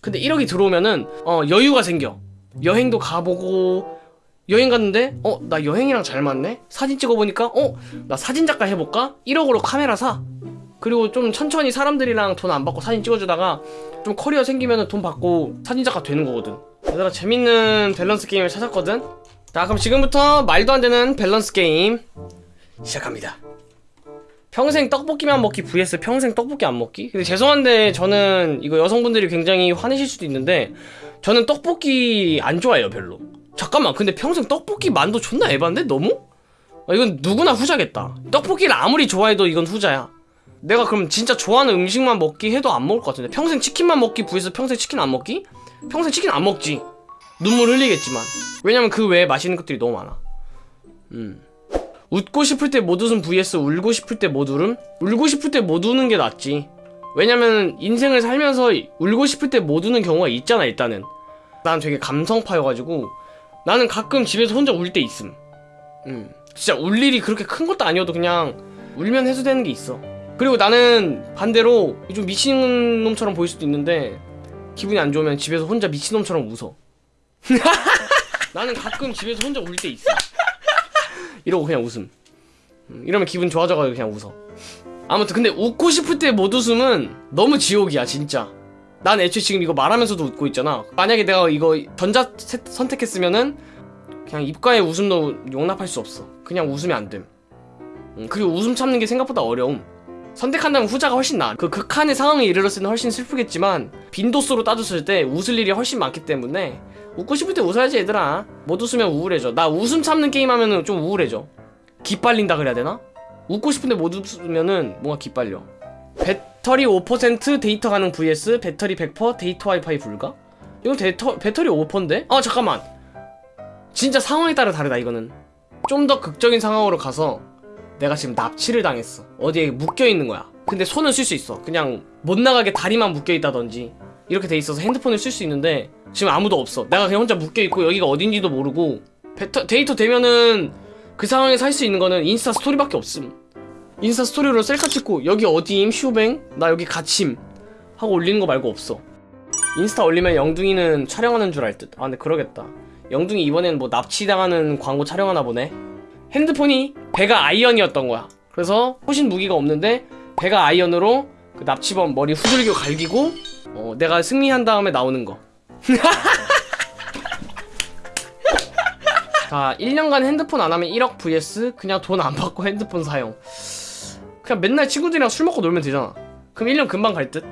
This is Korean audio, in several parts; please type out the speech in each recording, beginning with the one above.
근데 1억이 들어오면은 어 여유가 생겨. 여행도 가보고 여행 갔는데 어 나 여행이랑 잘 맞네? 사진 찍어보니까 어 나 사진작가 해볼까? 1억으로 카메라 사. 그리고 좀 천천히 사람들이랑 돈 안 받고 사진 찍어주다가 좀 커리어 생기면 돈 받고 사진작가 되는 거거든. 얘들아 재밌는 밸런스 게임을 찾았거든? 자 그럼 지금부터 말도 안 되는 밸런스 게임 시작합니다 평생 떡볶이만 먹기 vs 평생 떡볶이 안 먹기? 근데 죄송한데 저는 이거 여성분들이 굉장히 화내실 수도 있는데 저는 떡볶이 안 좋아해요 별로. 잠깐만 근데 평생 떡볶이 만도 존나 에반데 너무? 아, 이건 누구나 후자겠다. 떡볶이를 아무리 좋아해도 이건 후자야. 내가 그럼 진짜 좋아하는 음식만 먹기 해도 안 먹을 것 같은데? 평생 치킨만 먹기 vs 평생 치킨 안 먹기? 평생 치킨 안 먹지. 눈물 흘리겠지만. 왜냐면 그 외에 맛있는 것들이 너무 많아. 음 웃고 싶을 때 못 웃음 vs 울고 싶을 때 못 울음? 울고 싶을 때 못 우는 게 낫지. 왜냐면 인생을 살면서 울고 싶을 때 못 우는 경우가 있잖아 일단은. 난 되게 감성파여가지고 나는 가끔 집에서 혼자 울 때 있음. 음. 진짜 울 일이 그렇게 큰 것도 아니어도 그냥 울면 해소되는 게 있어. 그리고 나는 반대로 좀 미친놈처럼 보일 수도 있는데 기분이 안 좋으면 집에서 혼자 미친놈처럼 웃어. 나는 가끔 집에서 혼자 울 때 있어 이러고 그냥 웃음. 음, 이러면 기분 좋아져가지고 그냥 웃어. 아무튼 근데 웃고 싶을 때 못 웃음은 너무 지옥이야 진짜. 난 애초에 지금 이거 말하면서도 웃고 있잖아. 만약에 내가 이거 전자 세- 선택했으면은 그냥 입가에 웃음도 용납할 수 없어. 그냥 웃으면 안됨. 음, 그리고 웃음 참는 게 생각보다 어려움 선택한다면 후자가 훨씬 나아. 그 극한의 상황에 이르렀을 때는 훨씬 슬프겠지만 빈도수로 따졌을 때 웃을 일이 훨씬 많기 때문에 웃고 싶을 때 웃어야지 얘들아. 못 웃으면 우울해져. 나 웃음 참는 게임 하면은 좀 우울해져. 기빨린다 그래야 되나? 웃고 싶은데 못 웃으면은 뭔가 기빨려. 배터리 5% 데이터 가능 vs 배터리 100% 데이터 와이파이 불가? 이건 데이터, 배터리 5%인데? 아 잠깐만. 진짜 상황에 따라 다르다 이거는. 좀 더 극적인 상황으로 가서 내가 지금 납치를 당했어. 어디에 묶여있는 거야. 근데 손은 쓸 수 있어. 그냥 못 나가게 다리만 묶여있다든지 이렇게 돼 있어서 핸드폰을 쓸 수 있는데 지금 아무도 없어. 내가 그냥 혼자 묶여있고 여기가 어딘지도 모르고 배터, 데이터 되면은 그 상황에서 할 수 있는 거는 인스타 스토리밖에 없음. 인스타 스토리로 셀카 찍고 여기 어디임? 슈뱅? 나 여기 갇힘 하고 올리는 거 말고 없어. 인스타 올리면 영둥이는 촬영하는 줄 알 듯. 아 근데 그러겠다. 영둥이 이번엔 뭐 납치당하는 광고 촬영하나 보네 핸드폰이 베가 아이언이었던 거야 그래서 호신 무기가 없는데 베가 아이언으로 그 납치범 머리 후들겨 갈기고 어, 내가 승리한 다음에 나오는 거 자, 1년간 핸드폰 안 하면 1억 vs 그냥 돈 안 받고 핸드폰 사용. 그냥 맨날 친구들이랑 술 먹고 놀면 되잖아. 그럼 1년 금방 갈 듯?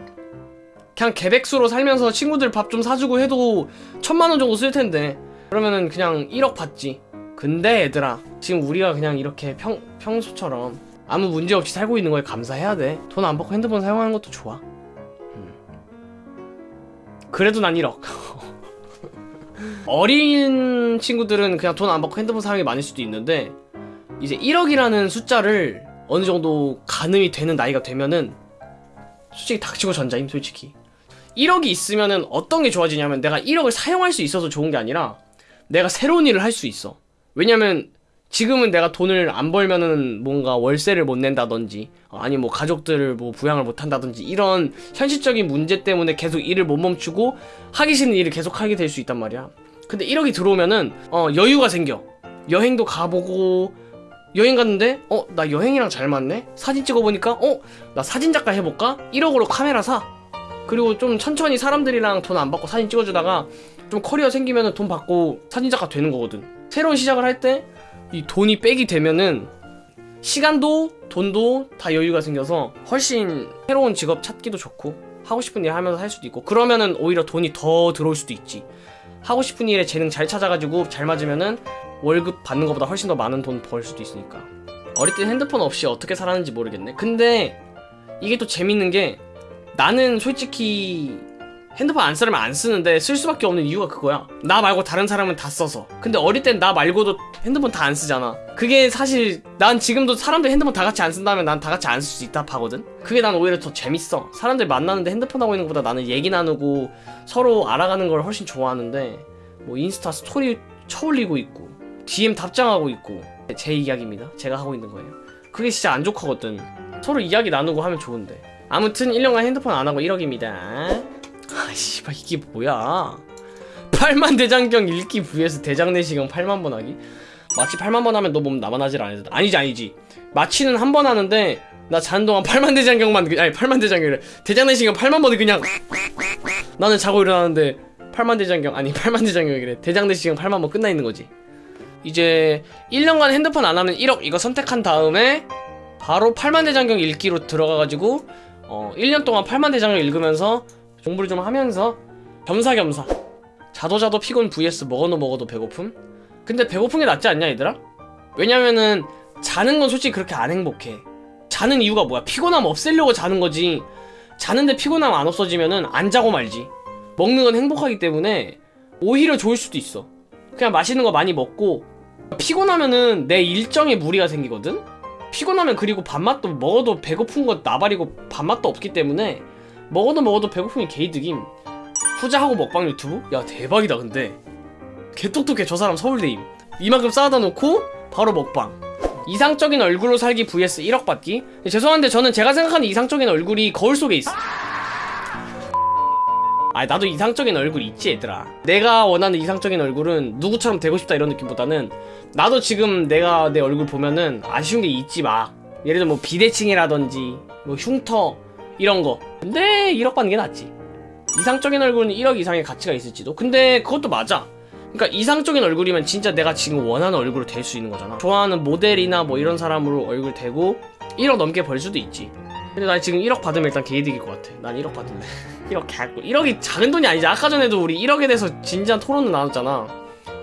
그냥 개백수로 살면서 친구들 밥 좀 사주고 해도 천만 원 정도 쓸 텐데. 그러면은 그냥 1억 받지. 근데 얘들아, 지금 우리가 그냥 이렇게 평, 평소처럼 아무 문제 없이 살고 있는 거에 감사해야 돼. 돈 안 받고 핸드폰 사용하는 것도 좋아. 음. 그래도 난 1억. 어린 친구들은 그냥 돈 안 받고 핸드폰 사용이 많을 수도 있는데 이제 1억이라는 숫자를 어느 정도 가늠이 되는 나이가 되면은 솔직히 닥치고 전자임 솔직히 1억이 있으면은 어떤 게 좋아지냐면 내가 1억을 사용할 수 있어서 좋은 게 아니라 내가 새로운 일을 할 수 있어 왜냐면 지금은 내가 돈을 안 벌면은 뭔가 월세를 못 낸다든지 어, 아니 뭐 가족들을 뭐 부양을 못 한다든지 이런 현실적인 문제 때문에 계속 일을 못 멈추고 하기 싫은 일을 계속 하게 될 수 있단 말이야. 근데 1억이 들어오면은 어 여유가 생겨. 여행도 가보고 여행 갔는데 어 나 여행이랑 잘 맞네? 사진 찍어보니까 어 나 사진작가 해볼까? 1억으로 카메라 사. 그리고 좀 천천히 사람들이랑 돈 안 받고 사진 찍어주다가 좀 커리어 생기면은 돈 받고 사진작가 되는 거거든 새로운 시작을 할 때 이 돈이 백이 되면은 시간도 돈도 다 여유가 생겨서 훨씬 새로운 직업 찾기도 좋고 하고 싶은 일 하면서 할 수도 있고 그러면은 오히려 돈이 더 들어올 수도 있지. 하고 싶은 일에 재능 잘 찾아가지고 잘 맞으면은 월급 받는 것보다 훨씬 더 많은 돈 벌 수도 있으니까. 어릴 때 핸드폰 없이 어떻게 살았는지 모르겠네. 근데 이게 또 재밌는 게 나는 솔직히 핸드폰 안 쓰려면 안 쓰는데 쓸 수밖에 없는 이유가 그거야. 나 말고 다른 사람은 다 써서. 근데 어릴 땐 나 말고도 핸드폰 다 안 쓰잖아. 그게 사실 난 지금도 사람들 핸드폰 다 같이 안 쓴다면 난 다 같이 안 쓸 수 있다 하거든. 그게 난 오히려 더 재밌어. 사람들 만나는데 핸드폰 하고 있는 것보다 나는 얘기 나누고 서로 알아가는 걸 훨씬 좋아하는데 뭐 인스타 스토리 쳐올리고 있고 DM 답장하고 있고 제 이야기입니다. 제가 하고 있는 거예요. 그게 진짜 안 좋거든. 서로 이야기 나누고 하면 좋은데. 아무튼 1년간 핸드폰 안 하고 1억입니다 씨발 이게 뭐야? 8만 대장경 읽기 vs 대장 내시경 8만 번 하기? 마치 8만 번 하면 너몸 나만 하질 않아 아니지 아니지. 마취는 한 번 하는데 나 자는 동안 8만 대장경만 그- 아니 8만 대장경이래. 대장 내시경 8만 번을 그냥 나는 자고 일어나는데 8만 대장경 아니 8만 대장경이래. 대장 내시경 8만 번 끝나 있는 거지. 이제 1년간 핸드폰 안 하면 1억 이거 선택한 다음에 바로 8만 대장경 읽기로 들어가가지고 어 1년 동안 8만 대장경 읽으면서 공부를 좀 하면서 겸사겸사. 자도자도 피곤 vs 먹어도 먹어도 배고픔? 근데 배고픈 게 낫지 않냐 얘들아? 왜냐면은 자는 건 솔직히 그렇게 안 행복해. 자는 이유가 뭐야? 피곤함 없애려고 자는 거지. 자는데 피곤함 안 없어지면은 안 자고 말지. 먹는 건 행복하기 때문에 오히려 좋을 수도 있어. 그냥 맛있는 거 많이 먹고. 피곤하면은 내 일정에 무리가 생기거든? 피곤하면 그리고 밥맛도 먹어도 배고픈 거 나발이고 밥맛도 없기 때문에 먹어도 먹어도 배고픔이 개이득임. 후자하고 먹방 유튜브? 야 대박이다 근데. 개똑똑해 저 사람 서울대임. 이만큼 쌓아다 놓고 바로 먹방. 이상적인 얼굴로 살기 vs 1억 받기? 죄송한데 저는 제가 생각하는 이상적인 얼굴이 거울 속에 있어. 아 나도 이상적인 얼굴 있지 얘들아. 내가 원하는 이상적인 얼굴은 누구처럼 되고 싶다 이런 느낌보다는 나도 지금 내가 내 얼굴 보면은 아쉬운 게 있지 막. 예를 들어 뭐 비대칭이라든지 뭐 흉터 이런 거. 근데 1억 받는 게 낫지. 이상적인 얼굴은 1억 이상의 가치가 있을지도. 근데 그것도 맞아. 그러니까 이상적인 얼굴이면 진짜 내가 지금 원하는 얼굴로 될 수 있는 거잖아. 좋아하는 모델이나 뭐 이런 사람으로 얼굴 되고 1억 넘게 벌 수도 있지. 근데 나 지금 1억 받으면 일단 개이득일 것 같아. 난 1억 받을래. 1억 개꿀 1억이 작은 돈이 아니지. 아까 전에도 우리 1억에 대해서 진지한 토론을 나눴잖아.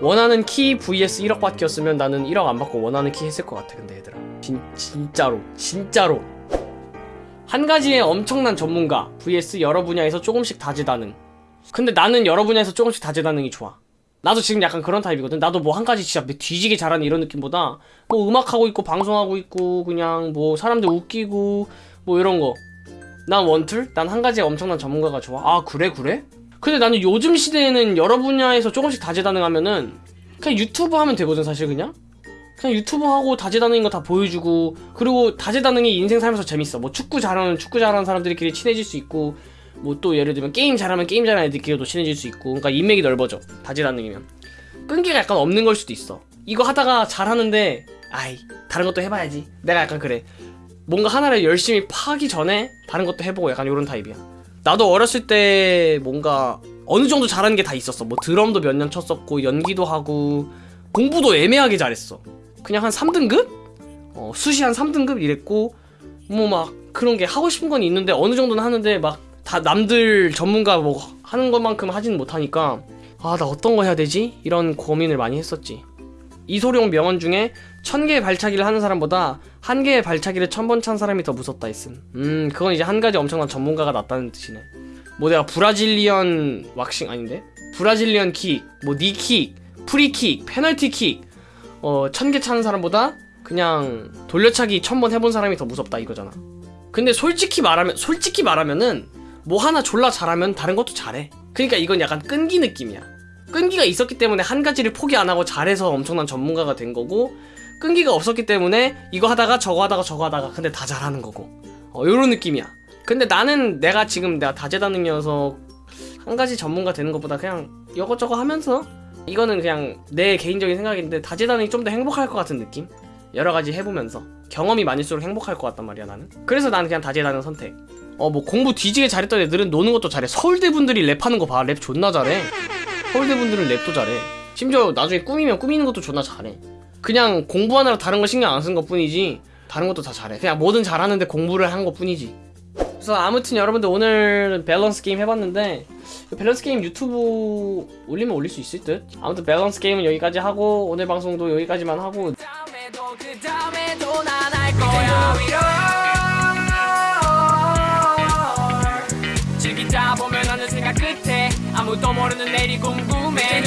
원하는 키 vs 1억 받기였으면 나는 1억 안 받고 원하는 키 했을 것 같아 근데 얘들아. 진, 진짜로 진짜로 한 가지의 엄청난 전문가 vs 여러 분야에서 조금씩 다재다능 근데 나는 여러 분야에서 조금씩 다재다능이 좋아 나도 지금 약간 그런 타입이거든 나도 뭐 한 가지 진짜 뒤지게 잘하는 이런 느낌보다 뭐 음악하고 있고 방송하고 있고 그냥 뭐 사람들 웃기고 뭐 이런 거난 원툴? 난 한 가지에 엄청난 전문가가 좋아. 아, 그래, 그래? 근데 나는 요즘 시대에는 여러 분야에서 조금씩 다재다능하면은 그냥 유튜브 하면 되거든, 사실 그냥? 그냥 유튜브 하고 다재다능인 거 다 보여주고 그리고 다재다능이 인생 살면서 재밌어. 뭐 축구 잘하는 축구 잘하는 사람들끼리 친해질 수 있고 뭐 또 예를 들면 게임 잘하면 게임 잘하는 애들끼리도 친해질 수 있고 그러니까 인맥이 넓어져. 다재다능이면. 끈기가 약간 없는 걸 수도 있어. 이거 하다가 잘하는데 아이, 다른 것도 해봐야지. 내가 약간 그래. 뭔가 하나를 열심히 파기 전에 다른 것도 해보고 약간 이런 타입이야. 나도 어렸을 때 뭔가 어느 정도 잘하는 게 다 있었어. 뭐 드럼도 몇 년 쳤었고 연기도 하고 공부도 애매하게 잘했어. 그냥 한 3등급? 어, 수시 한 3등급 이랬고 뭐 막 그런 게 하고 싶은 건 있는데 어느 정도는 하는데 막 다 남들 전문가 뭐 하는 것만큼 하지는 못하니까 아 나 어떤 거 해야 되지? 이런 고민을 많이 했었지. 이소룡 명언 중에 천 개의 발차기를 하는 사람보다 한 개의 발차기를 천 번 찬 사람이 더 무섭다 했음. 음, 그건 이제 한 가지 엄청난 전문가가 낫다는 뜻이네. 뭐 내가 Brazilian waxing 아닌데? Brazilian 킥, 뭐 knee kick, 프리킥, 페널티킥, 어, 천 개 차는 사람보다 그냥 돌려차기 천 번 해본 사람이 더 무섭다 이거잖아. 근데 솔직히 말하면, 솔직히 말하면은 뭐 하나 졸라 잘하면 다른 것도 잘해. 그러니까 이건 약간 끈기 느낌이야. 끈기가 있었기 때문에 한 가지를 포기 안 하고 잘해서 엄청난 전문가가 된 거고 끈기가 없었기 때문에 이거 하다가 저거 하다가 저거 하다가 근데 다 잘하는 거고 어 요런 느낌이야 근데 나는 내가 지금 내가 다재다능이어서 한 가지 전문가 되는 것보다 그냥 이것저것 하면서 이거는 그냥 내 개인적인 생각인데 다재다능이 좀 더 행복할 것 같은 느낌 여러 가지 해보면서 경험이 많을수록 행복할 것 같단 말이야 나는 그래서 나는 그냥 다재다능 선택 어 뭐 공부 뒤지게 잘했던 애들은 노는 것도 잘해 서울대 분들이 랩하는 거 봐 랩 존나 잘해 서울대 분들은 랩도 잘해. 심지어 나중에 꾸미면 꾸미는 것도 존나 잘해. 그냥 공부하느라 다른 거 신경 안 쓴 것 뿐이지 다른 것도 다 잘해. 그냥 뭐든 잘하는데 공부를 한 것 뿐이지. 그래서 아무튼 여러분들 오늘 밸런스 게임 해봤는데 밸런스 게임 유튜브 올리면 올릴 수 있을 듯. 아무튼 밸런스 게임은 여기까지 하고 오늘 방송도 여기까지만 하고 다음에도 그 다음에도 난할 거야. 위로 즐기다 보면 어느 생각 끝에 아무도 모르는 내일이 궁금해